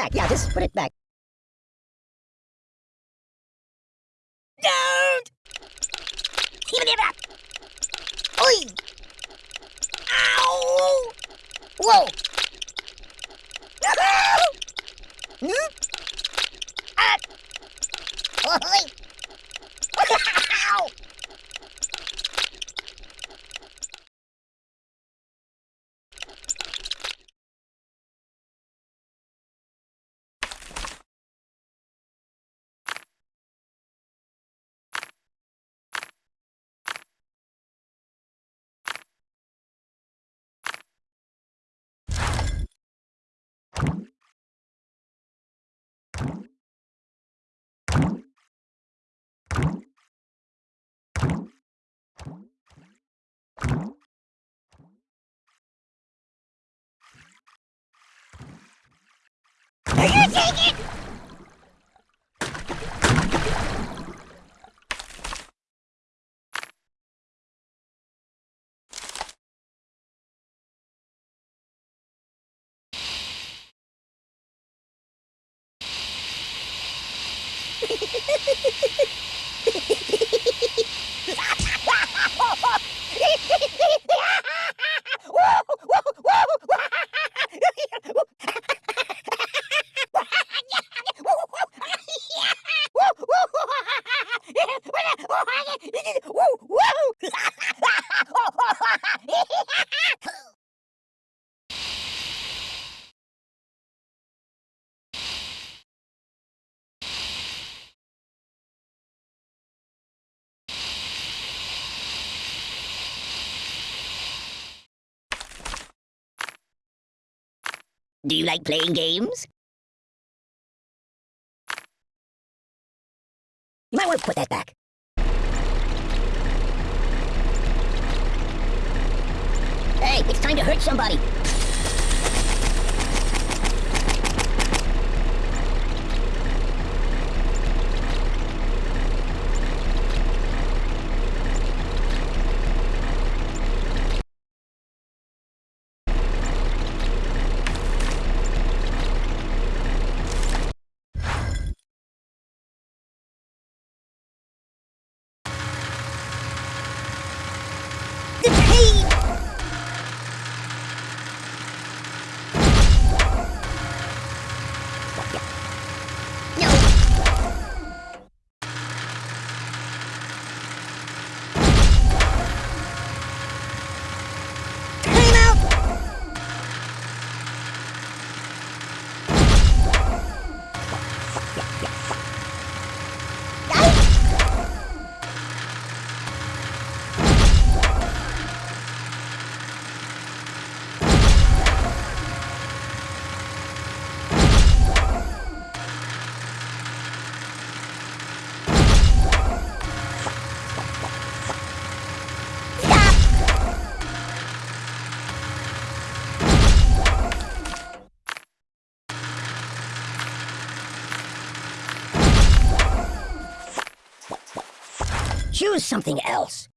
back. Yeah, just put it back. Don't! Give it back! Oi! Ow! Whoa! Hmm? Ah! Oi! Ow! Are you taking? Do you like playing games? You might want to put that back. Hey, it's time to hurt somebody. The pain! No! Time out! Choose something else.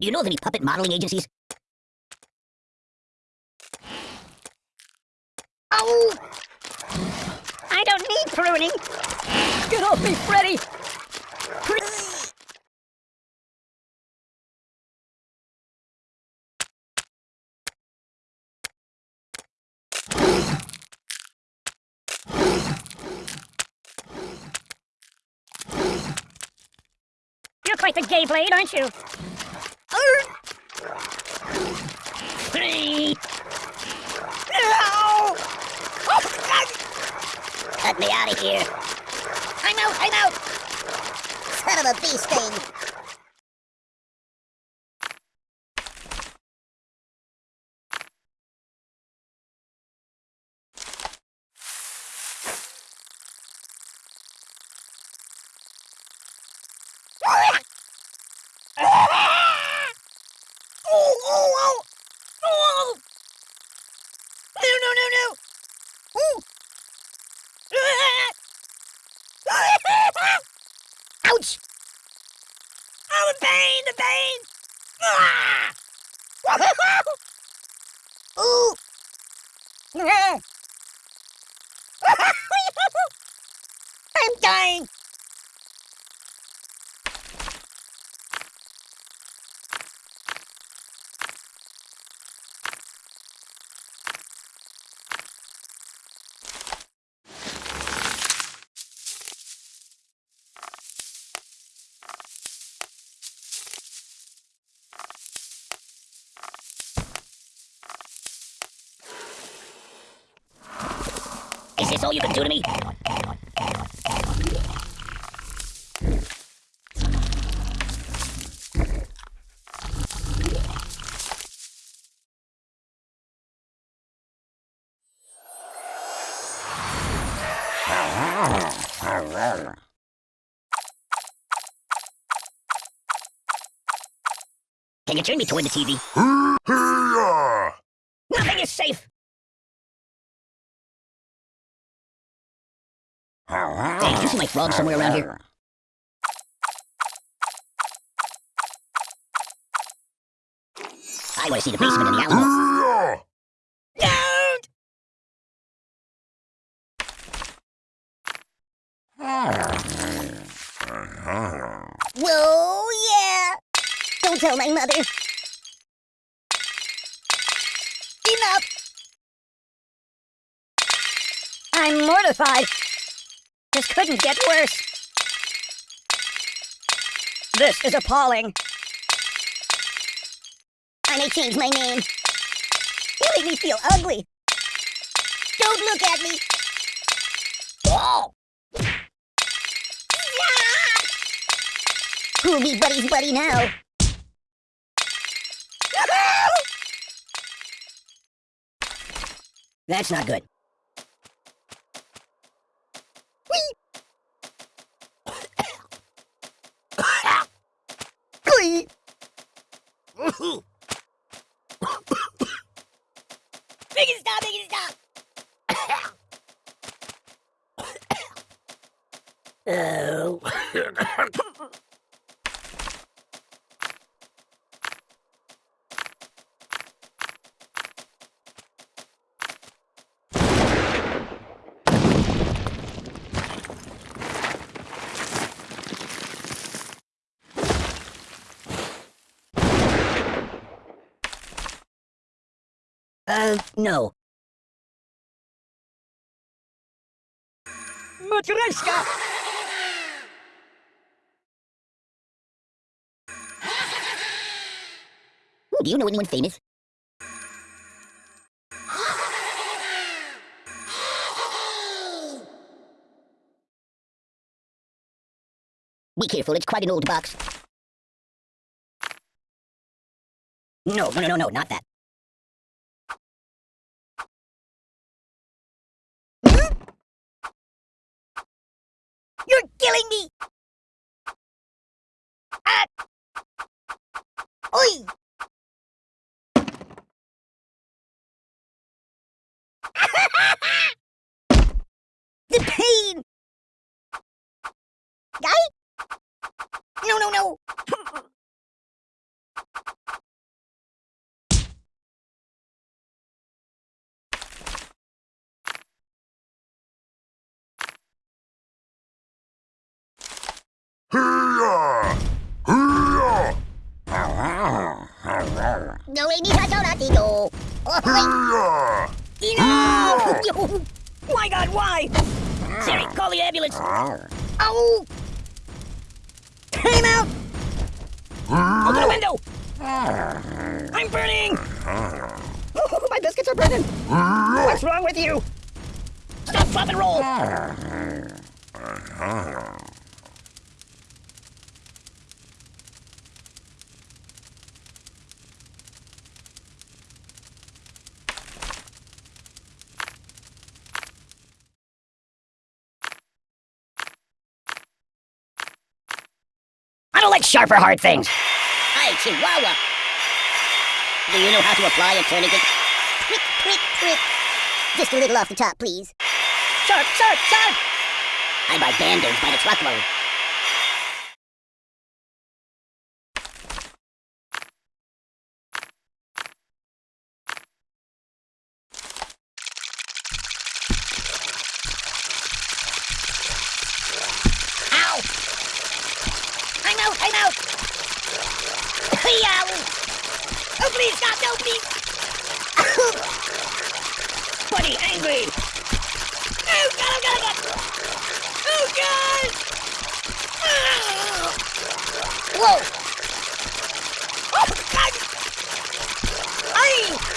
Do you know of any puppet modeling agencies? Oh! I don't need pruning. Get off me, Freddy! You're quite the gay blade, aren't you? Free! Oh, Cut me out of here! I'm out! I'm out! Son of a bee sting! Whoa! No, no, no, no! Ooh! Ouch! Oh, the pain, the pain! Ooh! I'm dying! Is this all you can do to me? Can you turn me toward the TV? Nothing is safe! Do you see my frog somewhere around here? I want to see the basement in the Alamo. Don't! Whoa, yeah! Don't tell my mother. Enough! I'm mortified. This couldn't get worse. This is appalling. I may change my name. You make me feel ugly. Don't look at me. Oh! Who'll be Buddy's buddy now? That's not good. Make it stop, make it stop! Oh. Uh, no. Matryoshka! Do you know anyone famous? Be careful, it's quite an old box. No, no, no, no, no, not that. You're killing me! Ah! Oi! No, Amy has no latido. Oh, Enough! wait. My god, why? Siri, call the ambulance. Ow! Time out! Open the window! I'm burning! Oh, my biscuits are burning! What's wrong with you? Stop, drop, and roll. Don't like sharp or hard things. Hi, Chihuahua. Do you know how to apply a tourniquet? Prick, prick, prick. Just a little off the top, please. Sharp, sharp, sharp! I buy band-aids by the truckload. Oh, please, stop, no, please! Buddy, angry! Oh, God, oh, God, oh, God! Oh, God! Whoa! Oh, God! Ay!